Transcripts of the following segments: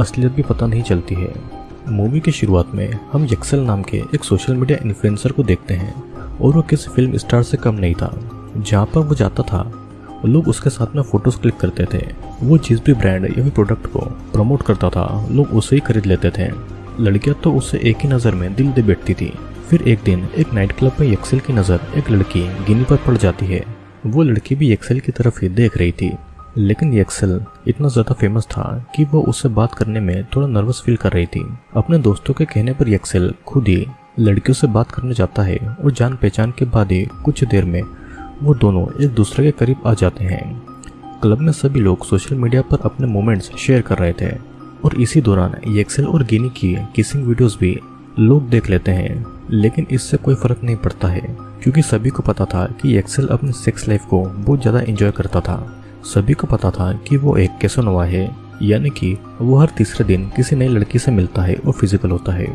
असलियत भी पता नहीं चलती है। मूवी की शुरुआत में हम यक्सल नाम के एक सोशल मीडिया इन्फ्लुएंसर को देखते हैं, और वो किसी फ़िल्म स्टार से कम नहीं था, जहाँ पर वो जाता था। लोग उसके साथ में फ़ोटोज़ क्लिक करते थे। वो जिस भी ब्रांड या फिर प्रोडक्ट को प्रमोट करता था, लोग उसे ही खरीद लेते थे। लड़कियाँ तो उससे एक ही नज़र में दिल दे बैठती थी। फिर एक दिन एक नाइट क्लब में यक्सल की नज़र एक लड़की गिनी पर पड़ जाती है। वो लड़की भी यक्सल की तरफ़ ही देख रही थी। लेकिन यक्सल इतना ज़्यादा फ़ेमस था कि वो उससे बात करने में थोड़ा नर्वस फील कर रही थी। अपने दोस्तों के कहने पर यक्सल खुद ही लड़कियों से बात करने जाता है और जान पहचान के बाद ही कुछ देर में वो दोनों एक दूसरे के करीब आ जाते हैं। क्लब में सभी लोग सोशल मीडिया पर अपने मोमेंट्स शेयर कर रहे थे और इसी दौरान यक्सल और गिनी की किसिंग वीडियोस भी लोग देख लेते हैं। लेकिन इससे कोई फ़र्क नहीं पड़ता है, क्योंकि सभी को पता था कि यक्सल अपनी सेक्स लाइफ को बहुत ज़्यादा इंजॉय करता था। सभी को पता था कि वो एक कैसोनोवा है, यानी कि वो हर तीसरे दिन किसी नई लड़की से मिलता है और फ़िज़िकल होता है।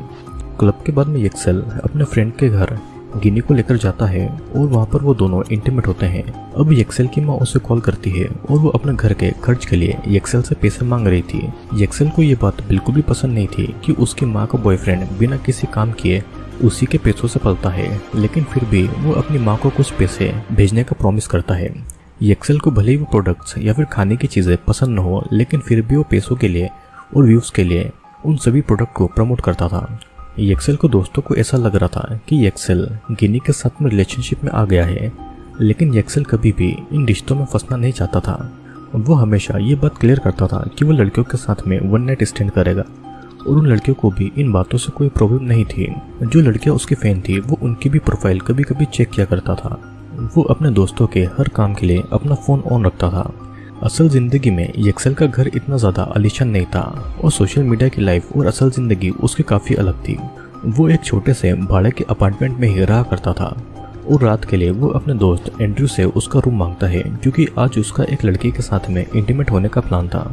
क्लब के बाद में यक्सल अपने फ्रेंड के घर गिनी को लेकर जाता है और वहाँ पर वो दोनों इंटीमेट होते हैं। अब यक्सेल की माँ उसे कॉल करती है और वो अपने घर के खर्च के लिए यक्सेल से पैसे मांग रही थी। यक्सेल को ये बात बिल्कुल भी पसंद नहीं थी कि उसकी माँ का बॉयफ्रेंड बिना किसी काम किए उसी के पैसों से पलता है, लेकिन फिर भी वो अपनी माँ को कुछ पैसे भेजने का प्रॉमिस करता है। यक्सेल को भले ही वो प्रोडक्ट्स या फिर खाने की चीज़ें पसंद न हो, लेकिन फिर भी वो पैसों के लिए और व्यूज़ के लिए उन सभी प्रोडक्ट को प्रमोट करता था। यक्सेल को दोस्तों को ऐसा लग रहा था कि यक्सेल गिनी के साथ में रिलेशनशिप में आ गया है, लेकिन यक्सेल कभी भी इन रिश्तों में फंसना नहीं चाहता था। वो हमेशा ये बात क्लियर करता था कि वो लड़कियों के साथ में वन नाइट स्टैंड करेगा, और उन लड़कियों को भी इन बातों से कोई प्रॉब्लम नहीं थी। जो लड़कियाँ उसकी फ़ैन थी, वो उनकी भी प्रोफ़ाइल कभी कभी चेक किया करता था। वो अपने दोस्तों के हर काम के लिए अपना फ़ोन ऑन रखता था। असल ज़िंदगी में यक्सल का घर इतना ज़्यादा आलिशान नहीं था और सोशल मीडिया की लाइफ और असल ज़िंदगी उसकी काफ़ी अलग थी। वो एक छोटे से भाड़े के अपार्टमेंट में ही रहा करता था और रात के लिए वो अपने दोस्त एंड्रयू से उसका रूम माँगता है, क्योंकि आज उसका एक लड़की के साथ में इंटीमेट होने का प्लान था।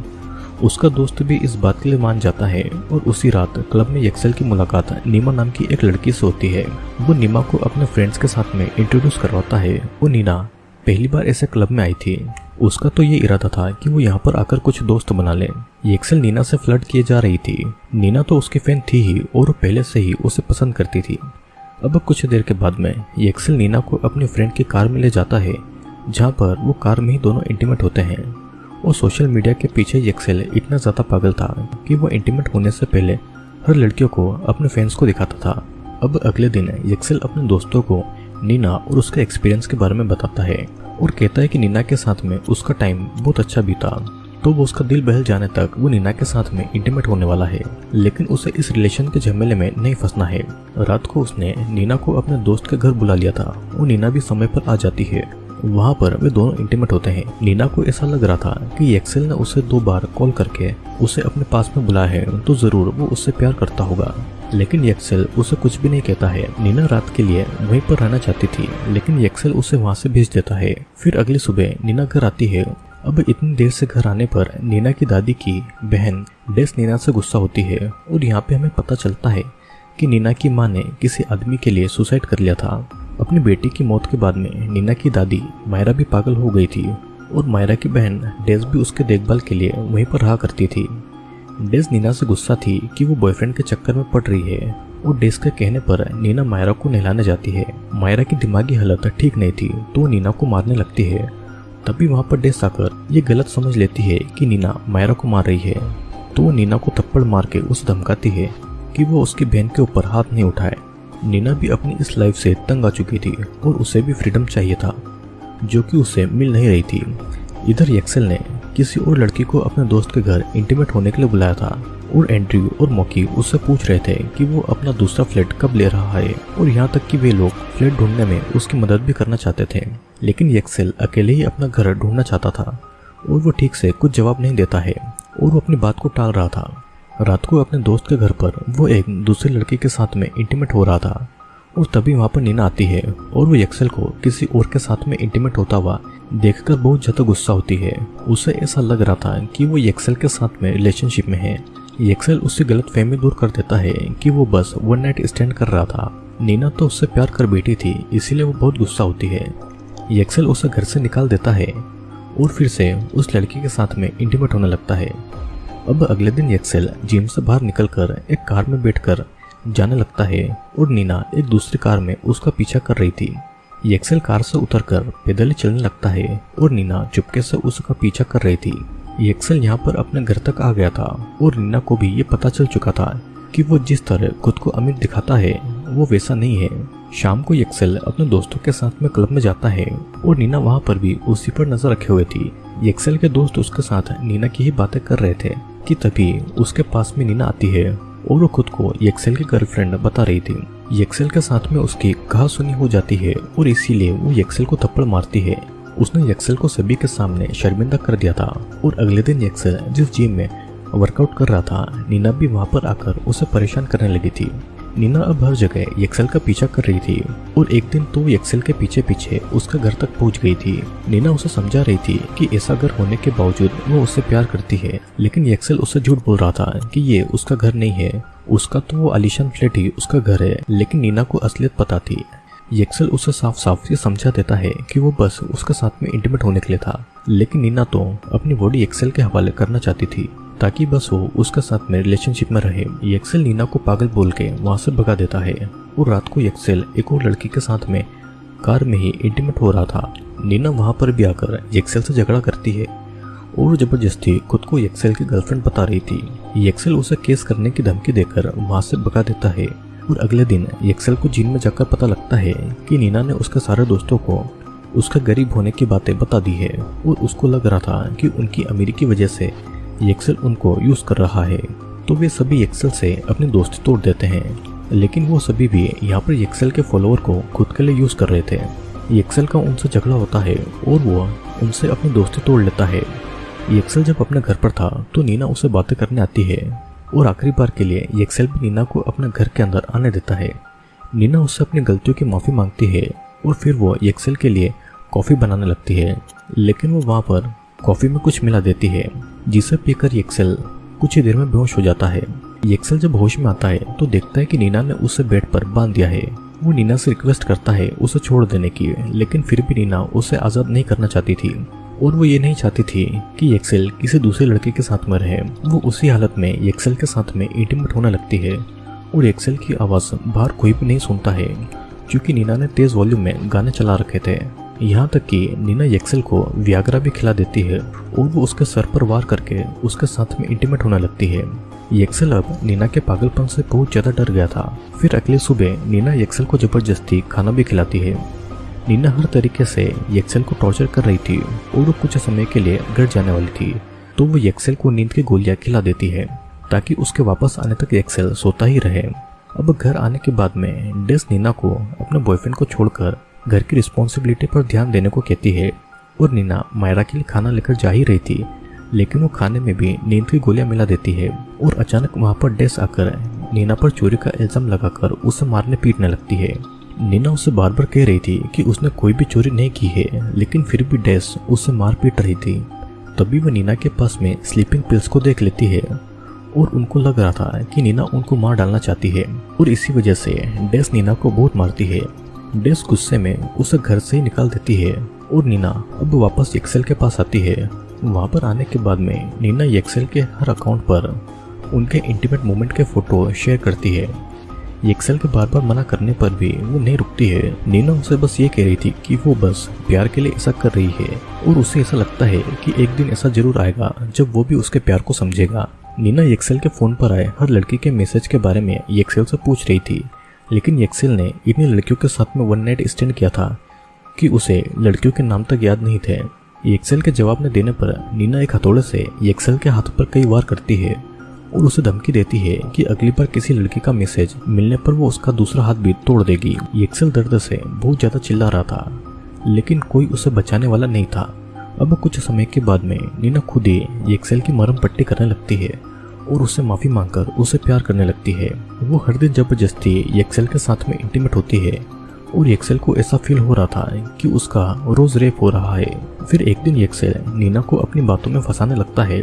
उसका दोस्त भी इस बात के लिए मान जाता है और उसी रात क्लब में यक्सल की मुलाकात नीमा नाम की एक लड़की से होती है। वो नीमा को अपने फ्रेंड्स के साथ में इंट्रोड्यूस करवाता है। वो नीना, पहली बार ऐसे क्लब में आई थी। उसका तो ये इरादा था कि वो यहाँ पर आकर कुछ दोस्त बना ले। यक्सल नीना से फ्लर्ट किए जा रही थी। नीना तो उसकी फ़ैन थी ही और पहले से ही उसे पसंद करती थी। अब कुछ देर के बाद में यक्सल नीना को अपनी फ्रेंड की कार में ले जाता है, जहाँ पर वो कार में ही दोनों इंटीमेट होते हैं। और सोशल मीडिया के पीछे यक्सेल इतना ज़्यादा पागल था कि वो इंटीमेट होने से पहले हर लड़कियों को अपने फैंस को दिखाता था। अब अगले दिन यक्सेल अपने दोस्तों को नीना और उसके एक्सपीरियंस के बारे में बताता है और कहता है कि नीना के साथ में उसका टाइम बहुत अच्छा बीता। तो वो उसका दिल बहल जाने तक वो नीना के साथ में इंटीमेट होने वाला है, लेकिन उसे इस रिलेशन के झमेले में नहीं फंसना है। रात को उसने नीना को अपने दोस्त के घर बुला लिया था। और नीना भी समय पर आ जाती है। वहाँ पर वे दोनों इंटीमेट होते हैं। नीना को ऐसा लग रहा था कि एक्सेल ने उसे दो बार कॉल करके उसे अपने पास में बुलाया है तो ज़रूर वो उससे प्यार करता होगा। लेकिन यक्सेल उसे कुछ भी नहीं कहता है। नीना रात के लिए वहीं पर रहना चाहती थी, लेकिन यक्सेल उसे वहाँ से भेज देता है। फिर अगली सुबह नीना घर आती है। अब इतनी देर से घर आने पर नीना की दादी की बहन डेस नीना से गुस्सा होती है, और यहाँ पे हमें पता चलता है कि नीना की माँ ने किसी आदमी के लिए सुसाइड कर लिया था। अपनी बेटी की मौत के बाद में नीना की दादी मायरा भी पागल हो गई थी और मायरा की बहन डेज़ भी उसके देखभाल के लिए वहीं पर रहा करती थी। डेज़ नीना से गुस्सा थी कि वो बॉयफ्रेंड के चक्कर में पड़ रही है और डेज़ के कहने पर नीना मायरा को नहलाने जाती है। मायरा की दिमागी हालत ठीक नहीं थी तो वो नीना को मारने लगती है। तभी वहाँ पर डेस आकर ये गलत समझ लेती है कि नीना मायरा को मार रही है। तो वो नीना को थप्पड़ मार के उसे धमकाती है कि वो उसकी बहन के ऊपर हाथ नहीं उठाए। नीना भी अपनी इस लाइफ से तंग आ चुकी थी और उसे भी फ्रीडम चाहिए था, जो कि उसे मिल नहीं रही थी। इधर यक्सेल ने किसी और लड़की को अपने दोस्त के घर इंटीमेट होने के लिए बुलाया था और एंड्रयू और मौकी उससे पूछ रहे थे कि वो अपना दूसरा फ्लैट कब ले रहा है और यहाँ तक कि वे लोग फ्लैट ढूँढने में उसकी मदद भी करना चाहते थे। लेकिन यक्सेल अकेले ही अपना घर ढूंढना चाहता था और वो ठीक से कुछ जवाब नहीं देता है और वो अपनी बात को टाल रहा था। रात को अपने दोस्त के घर पर वो एक दूसरे लड़के के साथ में इंटीमेट हो रहा था। और तभी वहाँ पर नीना आती है और वो यक्सल को किसी और के साथ में इंटीमेट होता हुआ देखकर बहुत ज़्यादा गुस्सा होती है। उसे ऐसा लग रहा था कि वो यक्सल के साथ में रिलेशनशिप में है। यक्सल उससे गलत फहमी दूर कर देता है कि वो बस वन नाइट स्टैंड कर रहा था। नीना तो उससे प्यार कर बैठी थी, इसीलिए वो बहुत गुस्सा होती है। यक्सल उसे घर से निकाल देता है और फिर से उस लड़की के साथ में इंटीमेट होने लगता है। अब अगले दिन एक्सेल जिम से बाहर निकलकर एक कार में बैठकर जाने लगता है और नीना एक दूसरी कार में उसका पीछा कर रही थी। एक्सेल कार से उतरकर पैदल चलने लगता है और नीना चुपके से उसका पीछा कर रही थी। एक्सेल यहाँ पर अपने घर तक आ गया था और नीना को भी ये पता चल चुका था कि वो जिस तरह खुद को अमीर दिखाता है, वो वैसा नहीं है। शाम को एक्सेल अपने दोस्तों के साथ में क्लब में जाता है और नीना वहाँ पर भी उसी पर नज़र रखे हुए थी। एक्सेल के दोस्त उसके साथ नीना की ही बातें कर रहे थे। कि तभी उसके पास में नीना आती है और वो खुद को यक्सेल की गर्लफ्रेंड बता रही थी। यक्सेल के साथ में उसकी कहा सुनी हो जाती है और इसीलिए वो यक्सेल को थप्पड़ मारती है। उसने यक्सेल को सभी के सामने शर्मिंदा कर दिया था और अगले दिन यक्सेल जिस जिम में वर्कआउट कर रहा था, नीना भी वहाँ पर आकर उसे परेशान करने लगी थी। नीना अब हर जगह एक्सेल का पीछा कर रही थी और एक दिन तो एक्सेल के पीछे पीछे उसका घर तक पहुँच गई थी। नीना उसे समझा रही थी कि ऐसा घर होने के बावजूद वो उससे प्यार करती है, लेकिन एक्सेल उससे झूठ बोल रहा था कि ये उसका घर नहीं है। उसका तो वो आलिशान फ्लैट ही उसका घर है, लेकिन नीना को असलियत पता थी। एक्सेल उसे साफ़ साफ़ ये समझा देता है कि वो बस उसके साथ में इंटीमेट होने के लिए था, लेकिन नीना तो अपनी बॉडी एक्सेल के हवाले करना चाहती थी। ताकि बस वो उसके साथ में रिलेशनशिप में रहे। एक्सेल नीना को पागल बोल के वहाँ से भगा देता है। और रात को एक्सेल एक और लड़की के साथ में कार में ही इंटीमेट हो रहा था। नीना वहाँ पर भी आकर एक्सेल से झगड़ा करती है। और ज़बरदस्ती खुद को एक्सेल की गर्लफ्रेंड बता रही थी। एक्सेल उसे केस करने की धमकी देकर वहाँ से भगा देता है। और अगले दिन एक्सेल को जिन में जाकर पता लगता है कि नीना ने उसके सारे दोस्तों को उसका गरीब होने की बातें बता दी है। और उसको लग रहा था कि उनकी अमीरी की वजह से एक्सेल उनको यूज़ कर रहा है तो वे सभी एक्सेल से अपनी दोस्ती तोड़ देते हैं। लेकिन वो सभी भी यहाँ पर एक्सेल के फॉलोअर को खुद के लिए यूज़ कर रहे थे। एक्सेल का उनसे झगड़ा होता है और वो उनसे अपनी दोस्ती तोड़ लेता है। एक्सेल जब अपने घर पर था तो नीना उसे बातें करने आती है और आखिरी बार के लिए एक्सेल भी नीना को अपने घर के अंदर आने देता है। नीना उससे अपनी गलतियों की माफ़ी मांगती है और फिर वो एक्सेल के लिए कॉफ़ी बनाने लगती है। लेकिन वो वहाँ पर कॉफ़ी में कुछ मिला देती है। जिसे पीकर एक्सेल कुछ ही देर में बेहोश हो जाता है। एक्सेल जब होश में आता है तो देखता है कि नीना ने उसे बेड पर बाँध दिया है। वो नीना से रिक्वेस्ट करता है उसे छोड़ देने की, लेकिन फिर भी नीना उसे आज़ाद नहीं करना चाहती थी। और वो ये नहीं चाहती थी कि एक्सेल किसी दूसरे लड़के के साथ में रहे। वो उसी हालत में एक्सेल के साथ में इंटीमेट होने लगती है। और एक्सेल की आवाज़ बाहर कोई भी नहीं सुनता है, क्योंकि नीना ने तेज़ वॉल्यूम में गाने चला रखे थे। यहाँ तक कि नीना एक्सेल को व्याग्रा भी खिला देती है और वो उसके सर पर वार करके उसके साथ में इंटीमेट होने लगती है। एक्सेल अब नीना के पागलपन से बहुत ज़्यादा डर गया था। फिर अगले सुबह नीना एक्सेल को ज़बरदस्ती खाना भी खिलाती है। नीना हर तरीके से एक्सेल को टॉर्चर कर रही थी और वो कुछ समय के लिए घर जाने वाली थी। तो वो एक्सेल को नींद की गोलियाँ खिला देती है ताकि उसके वापस आने तक एक्सेल सोता ही रहे। अब घर आने के बाद में डेस नीना को अपने बॉयफ्रेंड को छोड़कर घर की रिस्पॉन्सिबिलिटी पर ध्यान देने को कहती है। और नीना मायरा के लिए खाना लेकर जा ही रही थी, लेकिन वो खाने में भी नींद की गोलियाँ मिला देती है और अचानक वहाँ पर डेस आकर नीना पर चोरी का इल्ज़ाम लगाकर उसे मारने पीटने लगती है। नीना उसे बार बार कह रही थी कि उसने कोई भी चोरी नहीं की है, लेकिन फिर भी डेस उसे मार पीट रही थी। तभी वह नीना के पास में स्लीपिंग पिल्स को देख लेती है और उनको लग रहा था कि नीना उनको मार डालना चाहती है और इसी वजह से डेस नीना को बहुत मारती है। डेस गुस्से में उसे घर से ही निकाल देती है और नीना अब वापस एक्सेल के पास आती है। वहाँ पर आने के बाद में नीना एक्सेल के हर अकाउंट पर उनके इंटीमेट मोमेंट के फ़ोटो शेयर करती है। एक्सेल के बार बार मना करने पर भी वो नहीं रुकती है। नीना उसे बस ये कह रही थी कि वो बस प्यार के लिए ऐसा कर रही है और उसे ऐसा लगता है कि एक दिन ऐसा ज़रूर आएगा जब वो भी उसके प्यार को समझेगा। नीना एक्सेल के फ़ोन पर आए हर लड़की के मैसेज के बारे में एक्सेल से पूछ रही थी। लेकिन एक्सेल ने इतनी लड़कियों के साथ में वन नाइट स्टैंड किया था कि उसे लड़कियों के नाम तक याद नहीं थे। एक्सेल के जवाब न देने पर नीना एक हथौड़े से एक्सेल के हाथ पर कई बार करती है और उसे धमकी देती है कि अगली बार किसी लड़की का मैसेज मिलने पर वो उसका दूसरा हाथ भी तोड़ देगी। एक्सेल दर्द से बहुत ज़्यादा चिल्ला रहा था, लेकिन कोई उसे बचाने वाला नहीं था। अब कुछ समय के बाद में नीना खुद ही एक्सेल की मरम पट्टी करने लगती है। और उससे माफ़ी मांगकर उसे प्यार करने लगती है। वो हर दिन ज़बरदस्ती एक्सेल के साथ में इंटीमेट होती है और एक्सेल को ऐसा फील हो रहा था कि उसका रोज रेप हो रहा है। फिर एक दिन एक्सेल नीना को अपनी बातों में फंसाने लगता है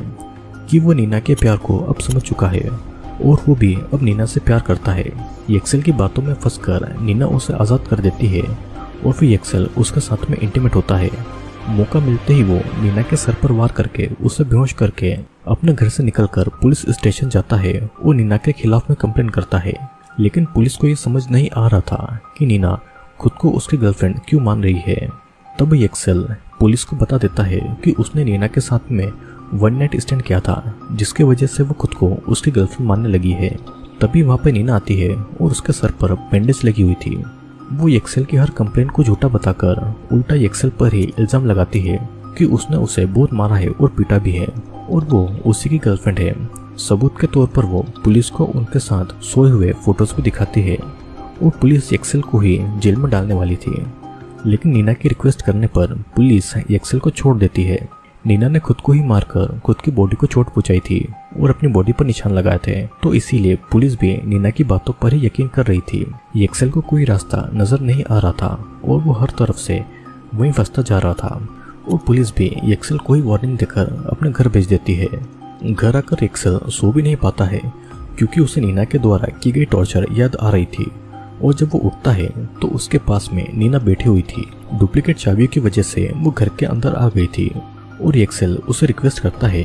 कि वो नीना के प्यार को अब समझ चुका है और वो भी अब नीना से प्यार करता है। एक्सेल की बातों में फंसकर नीना उसे आज़ाद कर देती है और फिर एक्सेल उसके साथ में इंटीमेट होता है। मौका मिलते ही वो नीना के सर पर वार करके, उसे बेहोश करके अपने घर से निकलकर पुलिस स्टेशन जाता है। और नीना के खिलाफ में कंप्लेन करता है। लेकिन पुलिस को ये समझ नहीं आ रहा था कि नीना खुद को उसकी गर्लफ्रेंड क्यों मान रही है। तब एक्सेल पुलिस को बता देता है कि उसने नीना के साथ में वन नाइट स्टैंड किया था, जिसके वजह से वो खुद को उसकी गर्लफ्रेंड मानने लगी है। तभी वहाँ पे नीना आती है और उसके सर पर बैंडेज लगी हुई थी। वो एक्सेल की हर कंप्लेन को झूठा बताकर उल्टा एक्सेल पर ही इल्ज़ाम लगाती है कि उसने उसे बहुत मारा है और पीटा भी है। और वो उसी की गर्लफ्रेंड है। सबूत के तौर पर वो पुलिस को उनके साथ सोए हुए फ़ोटोज़ भी दिखाती है। और पुलिस एक्सेल को ही जेल में डालने वाली थी। लेकिन नीना की रिक्वेस्ट करने पर पुलिस एक्सेल को छोड़ देती है। नीना ने खुद को ही मारकर खुद की बॉडी को चोट पहुंचाई थी। और अपनी बॉडी पर निशान लगाए थे। तो इसीलिए पुलिस भी नीना की बातों पर ही यकीन कर रही थी एक्सेल को कोई रास्ता नज़र नहीं आ रहा था और वो हर तरफ़ से वहीं फंसता जा रहा था। और पुलिस भी एक्सेल को ही वार्निंग देकर अपने घर भेज देती है। घर आकर एक्सेल सो भी नहीं पाता है, क्योंकि उसे नीना के द्वारा की गई टॉर्चर याद आ रही थी। और जब वो उठता है तो उसके पास में नीना बैठी हुई थी। डुप्लीकेट चाबियों की वजह से वो घर के अंदर आ गई थी। और एक्सेल उसे रिक्वेस्ट करता है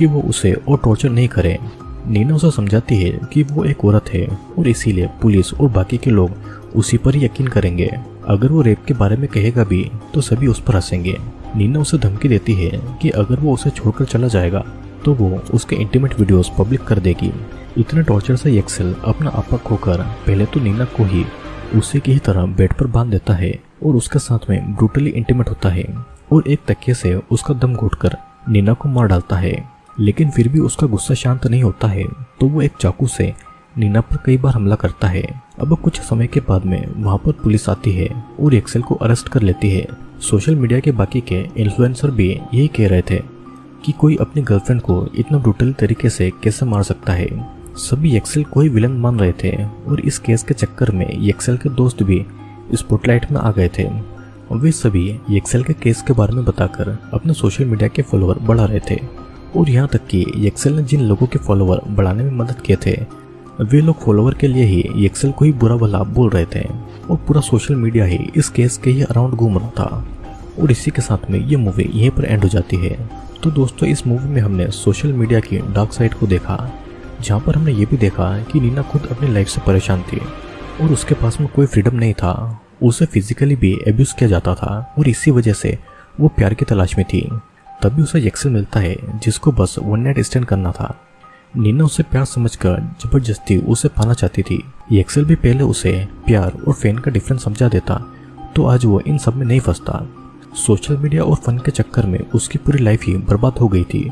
कि वो उसे और टॉर्चर नहीं करे। नीना उसे समझाती है कि वो एक औरत है और इसीलिए पुलिस और बाकी के लोग उसी पर यकीन करेंगे। अगर वो रेप के बारे में कहेगा भी तो सभी उस पर हंसेंगे। नीना उसे धमकी देती है कि अगर वो उसे छोड़कर चला जाएगा तो वो उसके इंटीमेट वीडियोस पब्लिक कर देगी। इतने टॉर्चर से एक्सेल अपना आपा खोकर पहले तो नीना को ही उसी की ही तरह बेड पर बाँध देता है और उसके साथ में ब्रूटली इंटीमेट होता है और एक तकिए से उसका दम घुटकर नीना को मार डालता है। लेकिन फिर भी उसका गुस्सा शांत नहीं होता है तो वो एक चाकू से नीना पर कई बार हमला करता है। अब कुछ समय के बाद में वहाँ पर पुलिस आती है और एक्सेल को अरेस्ट कर लेती है। सोशल मीडिया के बाकी के इन्फ्लुएंसर भी यही कह रहे थे कि कोई अपनी गर्लफ्रेंड को इतना ब्रूटल तरीके से कैसे मार सकता है। सभी एक्सेल को ही विलन मान रहे थे और इस केस के चक्कर में एक्सेल के दोस्त भी स्पॉटलाइट में आ गए थे। वे सभी एक्सेल के केस के बारे में बताकर अपने सोशल मीडिया के फॉलोअर बढ़ा रहे थे। और यहाँ तक कि एक्सेल ने जिन लोगों के फॉलोअर बढ़ाने में मदद किए थे, वे लोग फॉलोअर के लिए ही एक्सेल को ही बुरा भला बोल रहे थे। और पूरा सोशल मीडिया ही इस केस के ही अराउंड घूम रहा था। और इसी के साथ में ये मूवी यहीं पर एंड हो जाती है। तो दोस्तों, इस मूवी में हमने सोशल मीडिया की डार्क साइड को देखा, जहाँ पर हमने ये भी देखा कि नीना खुद अपनी लाइफ से परेशान थी और उसके पास में कोई फ्रीडम नहीं था। उसे फिजिकली भी एब्यूज किया जाता था और इसी वजह से वो प्यार की तलाश में थी। तभी उसे एक्सेल मिलता है, जिसको बस वन नाइट स्टैंड करना था। नीना उसे प्यार समझकर ज़बरदस्ती उसे पाना चाहती थी। एक्सेल भी पहले उसे प्यार और फ़ैन का डिफरेंस समझा देता तो आज वो इन सब में नहीं फंसता। सोशल मीडिया और फन के चक्कर में उसकी पूरी लाइफ ही बर्बाद हो गई थी।